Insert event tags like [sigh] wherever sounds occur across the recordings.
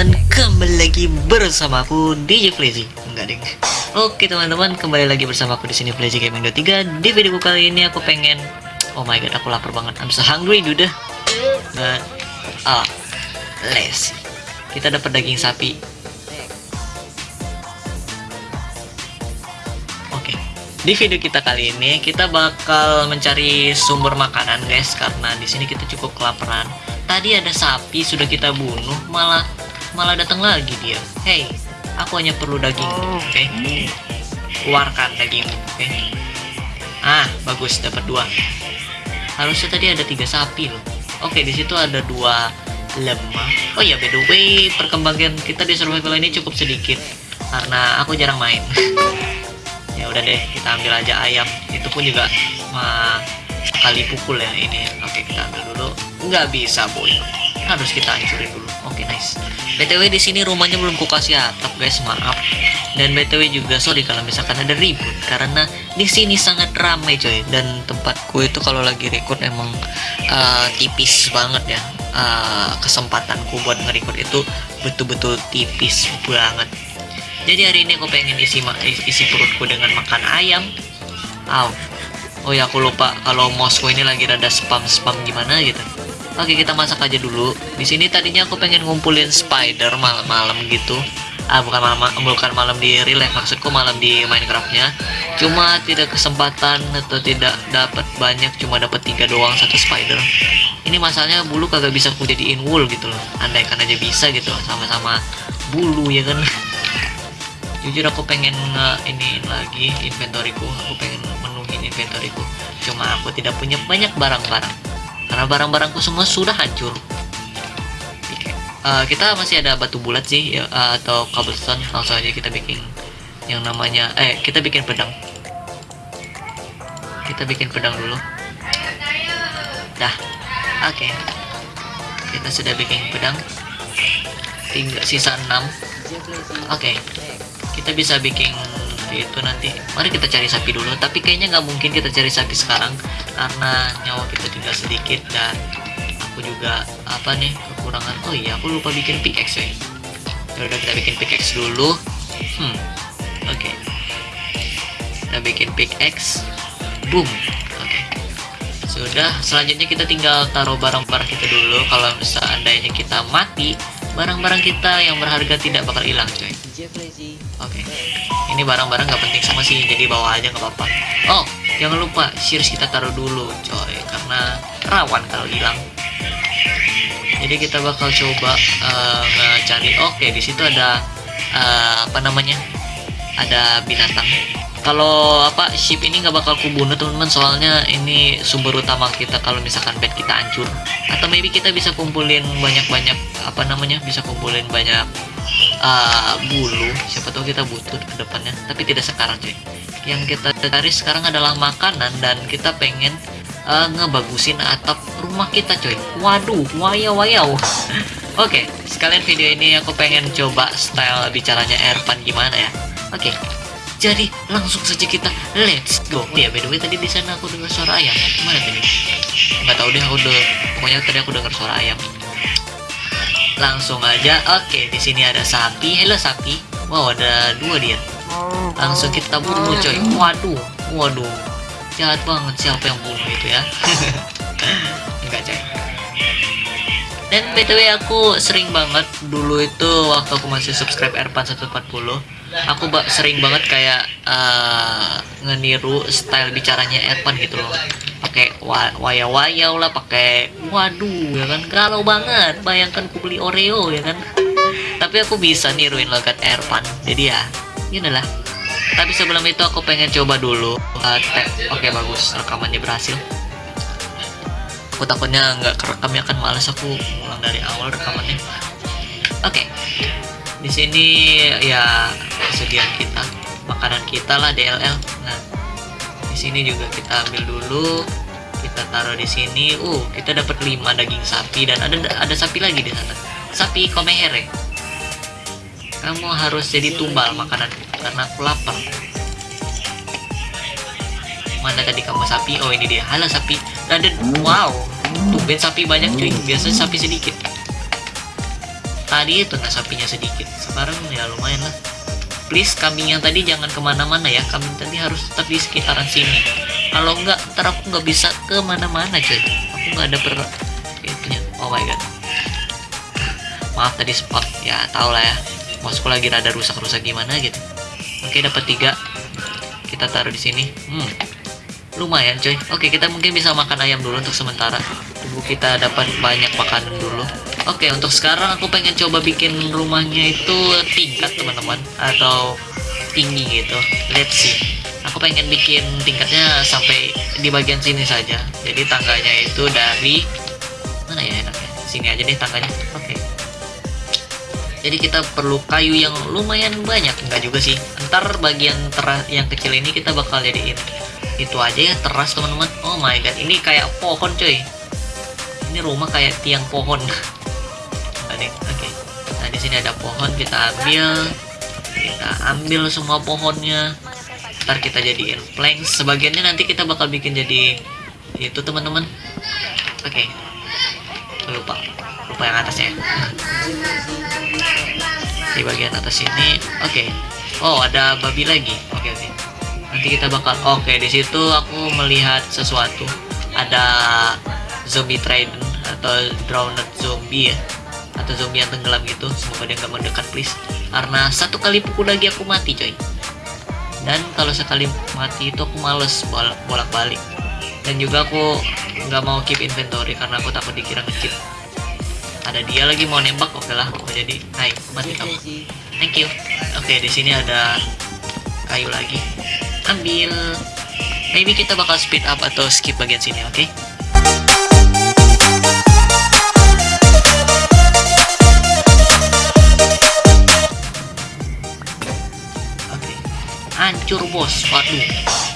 teman-teman kembali lagi bersama aku DJ Flazy. Enggak ding oke teman-teman kembali lagi bersama aku di sini Flazy Gaming 23 di video kali ini aku pengen oh my god aku lapar banget. I'm so hungry dude. Dan ah les kita dapat daging sapi. Oke. Di video kita kali ini kita bakal mencari sumber makanan guys. Karena di sini kita cukup kelaparan. Tadi ada sapi sudah kita bunuh malah malah datang lagi dia. Hey aku hanya perlu daging oke? okay? keluarkan daging oke? Okay? ah bagus dapat dua. Harusnya tadi ada tiga sapi loh. Oke okay, di situ ada dua lemah. Oh ya by the way perkembangan kita di survival ini cukup sedikit karena aku jarang main. [laughs] Ya udah deh kita ambil aja ayam. Itu pun juga mah kali pukul ya ini. Oke kita ambil dulu. Nggak bisa boy. Harus kita hancurin dulu. Oke nice btw di sini rumahnya belum ku kasih atap guys maaf. Dan btw juga sorry kalau misalkan ada ribut karena di sini sangat ramai coy. Dan tempatku itu kalau lagi record emang uh, tipis banget ya. Uh, kesempatanku buat nge-record itu betul-betul tipis banget. Jadi hari ini aku pengen isi isi perutku dengan makan ayam. Aw, Oh ya aku lupa kalau mouse ini lagi rada spam-spam gimana gitu. Oke kita masak aja dulu. Di sini tadinya aku pengen ngumpulin spider malam-malam gitu. Ah bukan malam bukan malam di real life maksudku malam di Minecraftnya. Cuma tidak kesempatan atau tidak dapat banyak cuma dapat tiga doang satu spider. Ini masalahnya bulu kagak bisa aku jadiin wool gitu loh. Andai kan aja bisa gitu sama-sama bulu ya kan. [laughs] Jujur aku pengen nge ini lagi inventoryku. Aku pengen inventoryku cuma aku tidak punya banyak barang-barang karena barang-barangku semua sudah hancur. Uh, kita masih ada batu bulat sih ya, uh, atau cobblestone langsung aja kita bikin yang namanya eh kita bikin pedang. Kita bikin pedang dulu. Dah. Oke. Okay. kita sudah bikin pedang. Tinggal sisa 6 oke. Okay. kita bisa bikin itu nanti. Mari kita cari sapi dulu. Tapi kayaknya nggak mungkin kita cari sapi sekarang karena nyawa kita tinggal sedikit dan aku juga apa nih kekurangan. Oh iya aku lupa bikin pickaxe ya. Udah kita bikin pickaxe dulu. Hmm oke. Okay. kita bikin pickaxe. Boom oke. Okay. sudah selanjutnya kita tinggal taruh barang-barang kita dulu. Kalau seandainya kita mati barang-barang kita yang berharga tidak bakal hilang coy oke. Okay ini barang-barang nggak penting sama sih jadi bawa aja nggak apa-apa. Oh jangan lupa shears kita taruh dulu coy karena rawan kalau hilang. Jadi kita bakal coba uh, ngecari. Oke okay, di situ ada uh, apa namanya? Ada binatang. Kalau apa ship ini nggak bakal kubunuh teman-teman soalnya ini sumber utama kita kalau misalkan bed kita hancur. Atau maybe kita bisa kumpulin banyak-banyak apa namanya? Bisa kumpulin banyak uh, bulu. Siapa tahu kita butuh ke depannya tapi tidak sekarang cuy. Yang kita cari sekarang adalah makanan dan kita pengen uh, ngebagusin atap rumah kita cuy. Waduh wayau wayau. [laughs] Oke okay, sekalian video ini aku pengen coba style bicaranya Ervan gimana ya. Oke okay, jadi langsung saja kita let's go. Ya by the way tadi di sana aku dengar suara ayam. Mana tadi? Nggak tahu deh aku udah pokoknya tadi aku dengar suara ayam langsung aja. Oke di sini ada sapi. Hello sapi. Wow ada dua dia. Langsung kita bunuh coy. Waduh waduh. Jahat banget siapa yang bunuh itu ya. [laughs] Enggak coy dan btw aku sering banget dulu itu waktu aku masih subscribe Erpan 140 aku sering banget kayak uh, ngeniru style bicaranya Erpan gitu loh. Pakai waya-waya lah pakai waduh ya kan galau banget bayangkan ku beli Oreo ya kan. Tapi aku bisa niruin logat Ervan jadi ya inilah tapi sebelum itu aku pengen coba dulu uh, oke okay, bagus rekamannya berhasil aku takutnya nggak kerekam ya kan males aku ulang dari awal rekamannya. Oke okay. di sini ya kesediaan kita makanan kita lah DLL nah di sini juga kita ambil dulu kita taruh di sini. Uh kita dapat 5 daging sapi dan ada ada sapi lagi di sana. Sapi komehere kamu harus jadi tumbal makanan karena aku lapar. Mana tadi kamu sapi? Oh ini dia. Halo sapi ada wow tumben sapi banyak cuy. Biasanya sapi sedikit. Tadi itu nah sapinya sedikit. Sekarang ya lumayan lah. Please kambing yang tadi jangan ke mana-mana ya. Kambing tadi harus tetap di sekitaran sini. Kalau enggak ntar aku nggak bisa ke mana-mana coy aku nggak ada per itunya. Oh my god. Maaf tadi spot. Ya tau lah ya. Mousku lagi rada rusak-rusak gimana gitu. Oke dapat tiga. Kita taruh di sini. Hmm lumayan coy oke kita mungkin bisa makan ayam dulu untuk sementara tunggu kita dapat banyak makanan dulu Oke, untuk sekarang aku pengen coba bikin rumahnya itu tingkat teman-teman atau tinggi gitu. Let's see. Aku pengen bikin tingkatnya sampai di bagian sini saja. Jadi tangganya itu dari mana ya enaknya? Sini aja deh tangganya. Oke. Jadi kita perlu kayu yang lumayan banyak, enggak juga sih. Ntar bagian yang kecil ini kita bakal jadiin itu aja ya teras teman-teman. Oh my god, ini kayak pohon coy. Ini rumah kayak tiang pohon. [laughs] oke nah di sini ada pohon kita ambil kita ambil semua pohonnya ntar kita jadiin plank sebagiannya nanti kita bakal bikin jadi itu teman-teman oke okay. lupa lupa yang atasnya [laughs] di bagian atas ini oke okay. oh ada babi lagi oke okay, okay. Nanti kita bakal oke okay, di situ aku melihat sesuatu. Ada zombie trident atau drowned zombie ya atau zombie yang tenggelam gitu. Semoga dia nggak mendekat please. Karena satu kali pukul lagi aku mati coy. Dan kalau sekali mati itu aku males bolak balik dan juga aku nggak mau keep inventory karena aku takut dikira ngecit ada dia lagi mau nembak oke lah aku jadi hai mati kamu. thank you. Oke di sini ada kayu lagi ambil maybe kita bakal speed up atau skip bagian sini oke okay? hancur bos waduh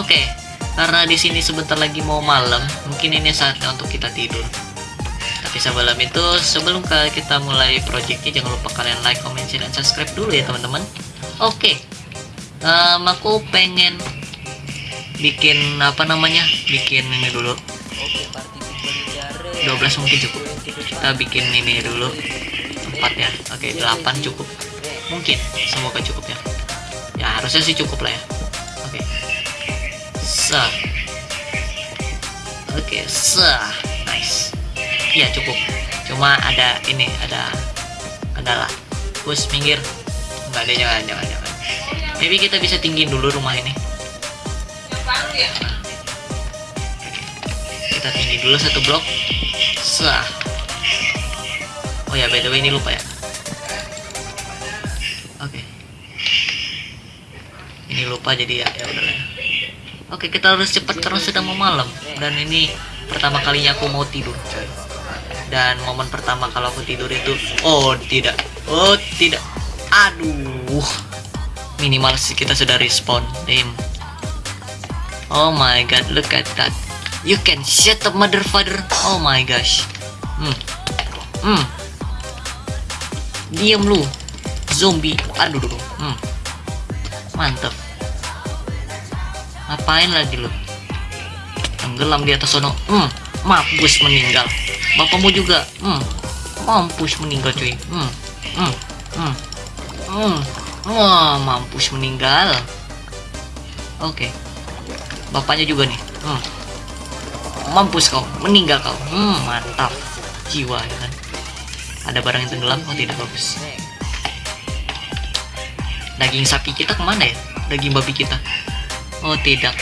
oke okay. karena di sini sebentar lagi mau malam mungkin ini saatnya untuk kita tidur tapi sebelum itu sebelum kita mulai projectnya jangan lupa kalian like comment share dan subscribe dulu ya teman-teman oke okay. Um, aku pengen bikin apa namanya bikin ini dulu. 12 mungkin cukup. Kita bikin ini dulu. 4 ya? Oke okay, 8 cukup. Mungkin semoga cukup ya. Ya harusnya sih cukup lah ya. Oke. Okay. sah oke okay, sah nice. Iya cukup. Cuma ada ini ada kendala. Push minggir. Nggak ada jangan jangan jangan maybe kita bisa tinggiin dulu rumah ini. Ya? kita tinggi dulu satu blok. Sah. Oh ya by the way ini lupa ya. Ini lupa jadi ya ya udahlah oke kita harus cepat karena sudah mau malam. Dan ini pertama kalinya aku mau tidur dan momen pertama kalau aku tidur itu oh tidak. Oh tidak. Aduh minimal sih kita sudah respawn damn oh my god look at that. You can shut up mother father. Oh my gosh. Hmm. Hmm. Diam lu zombie. Aduh dulu hmm. Mantep ngapain lagi lu? Tenggelam di atas sono. Hmm. Mampus meninggal. Bapakmu juga. Hmm. Mampus meninggal cuy. Hmm. Hmm. Hmm. Hmm wah mampus meninggal. Oke. Okay. bapaknya juga nih. Hmm. Mampus kau meninggal kau. Hmm mantap. Jiwa ya kan? Ada barang yang tenggelam oh tidak bagus. Daging sapi kita ke mana ya? Daging babi kita? Oh tidak.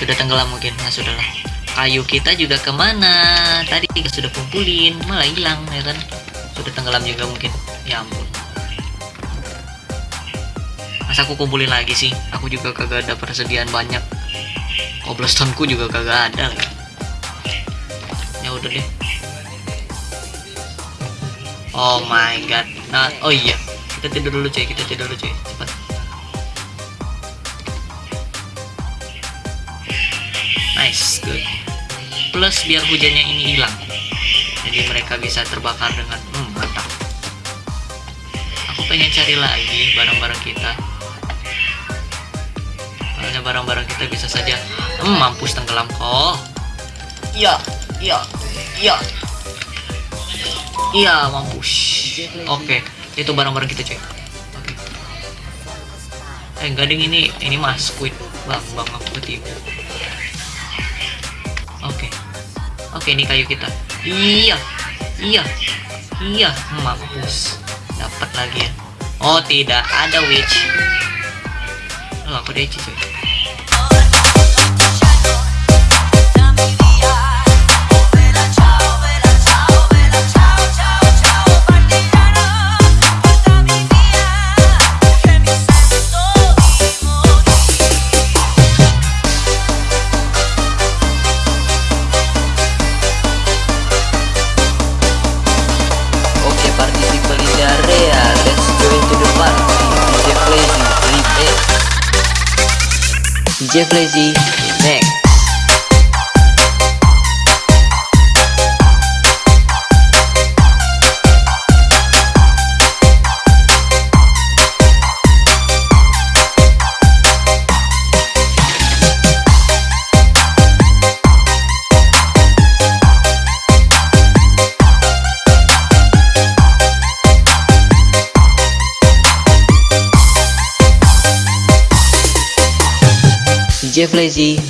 Sudah tenggelam mungkin. Nah sudahlah. Kayu kita juga ke mana? Tadi kita sudah kumpulin Malah hilang ya kan? Sudah tenggelam juga mungkin. Ya ampun Masa aku kumpulin lagi sih Aku juga kagak ada persediaan banyak. Cobblestone-ku juga kagak ada. Lagi Ya udah deh. Oh my god. Nah, Oh iya. Kita tidur dulu cuy. Kita tidur dulu cuy. Cepat. Nice good. Plus biar hujannya ini hilang. Jadi mereka bisa terbakar dengan hmm, mantap. Aku pengen cari lagi barang-barang kita soalnya barang-barang kita bisa saja hmm, mampus tenggelam kok. Iya iya iya. Iya mampus. Oke itu barang-barang kita cuy oke. Eh gading ini ini mas squid bang bang aku ketipu. Oke. Oke ini kayu kita. Iya iya iya mampus. Dapat lagi ya. Oh tidak ada witch oh aku DC cuy Oke, DJ Flazy, remix. DJ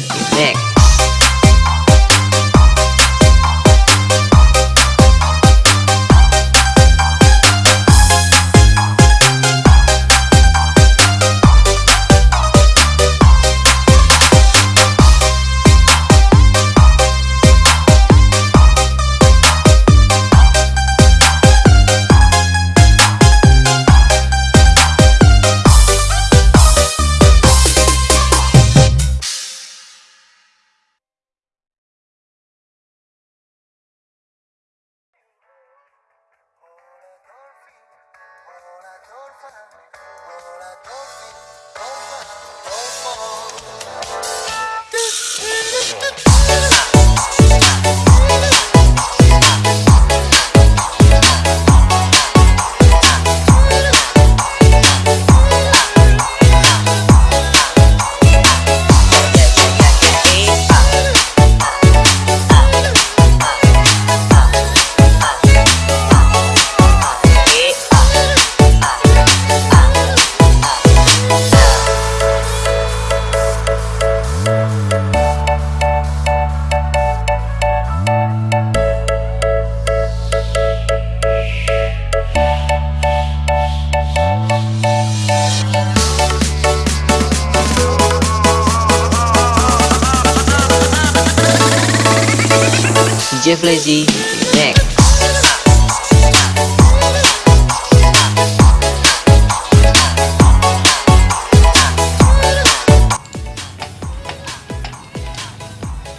Flazy, remix.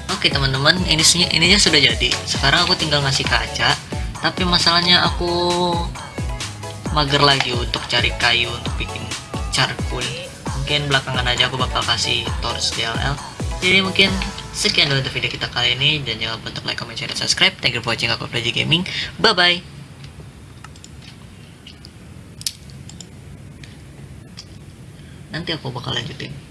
Oke teman-teman, ini ininya sudah jadi. Sekarang aku tinggal ngasih kaca, tapi masalahnya aku mager lagi untuk cari kayu untuk bikin charcoal. Mungkin belakangan aja aku bakal kasih torch DLL. Jadi mungkin sekian dulu untuk video kita kali ini dan jangan lupa untuk like, comment, share, dan subscribe. Thank you for watching aku Plaji Gaming. Bye bye. Nanti aku bakal lanjutin.